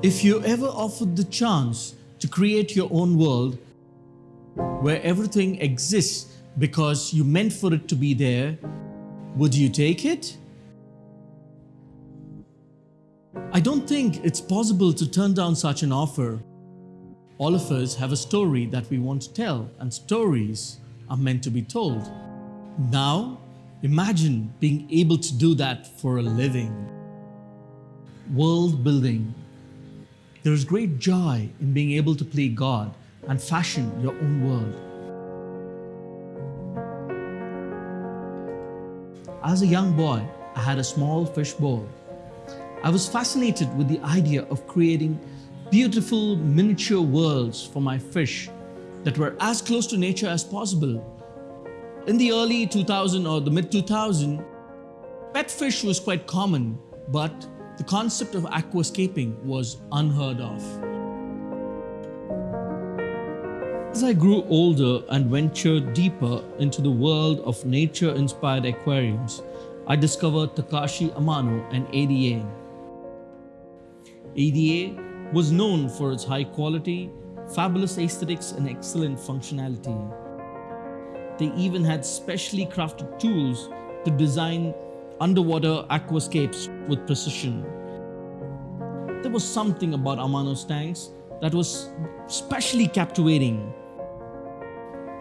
If you ever offered the chance to create your own world where everything exists because you meant for it to be there, would you take it? I don't think it's possible to turn down such an offer. All of us have a story that we want to tell and stories are meant to be told. Now, imagine being able to do that for a living. World building. There is great joy in being able to play God and fashion your own world. As a young boy, I had a small fish bowl. I was fascinated with the idea of creating beautiful miniature worlds for my fish that were as close to nature as possible. In the early 2000 or the mid 2000, pet fish was quite common, but the concept of aquascaping was unheard of. As I grew older and ventured deeper into the world of nature-inspired aquariums, I discovered Takashi Amano and ADA. ADA was known for its high quality, fabulous aesthetics and excellent functionality. They even had specially crafted tools to design underwater aquascapes with precision. There was something about Amano's tanks that was specially captivating.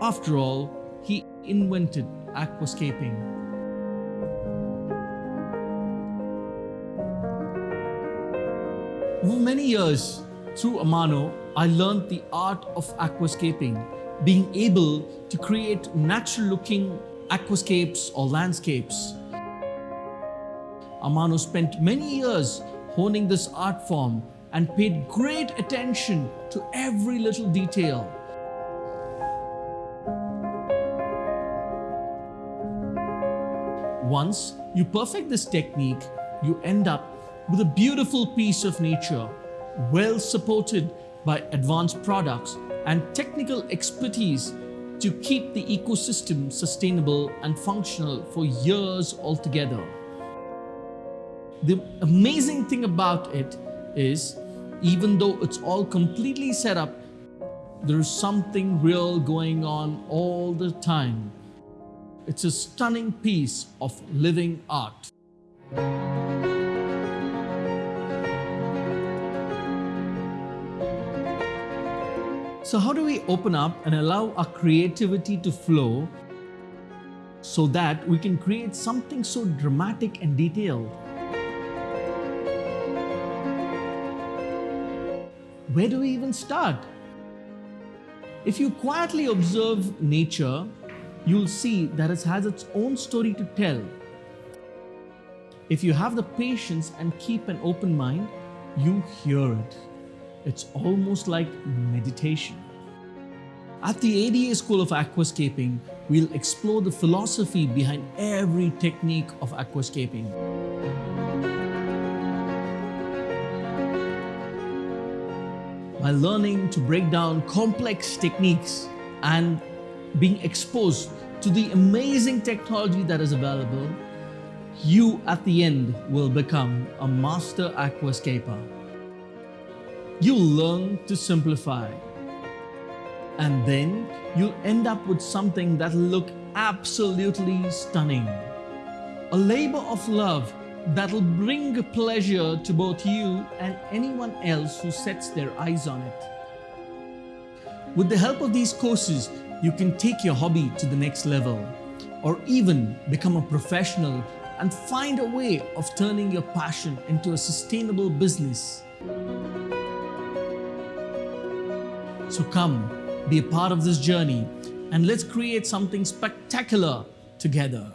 After all, he invented aquascaping. Over many years, through Amano, I learned the art of aquascaping, being able to create natural looking aquascapes or landscapes. Amano spent many years honing this art form and paid great attention to every little detail. Once you perfect this technique, you end up with a beautiful piece of nature, well supported by advanced products and technical expertise to keep the ecosystem sustainable and functional for years altogether. The amazing thing about it is, even though it's all completely set up, there's something real going on all the time. It's a stunning piece of living art. So how do we open up and allow our creativity to flow so that we can create something so dramatic and detailed? Where do we even start? If you quietly observe nature, you'll see that it has its own story to tell. If you have the patience and keep an open mind, you hear it. It's almost like meditation. At the ADA School of Aquascaping, we'll explore the philosophy behind every technique of aquascaping. By learning to break down complex techniques and being exposed to the amazing technology that is available, you at the end will become a master aquascaper you'll learn to simplify. And then you'll end up with something that'll look absolutely stunning. A labor of love that'll bring pleasure to both you and anyone else who sets their eyes on it. With the help of these courses, you can take your hobby to the next level or even become a professional and find a way of turning your passion into a sustainable business. So come, be a part of this journey and let's create something spectacular together.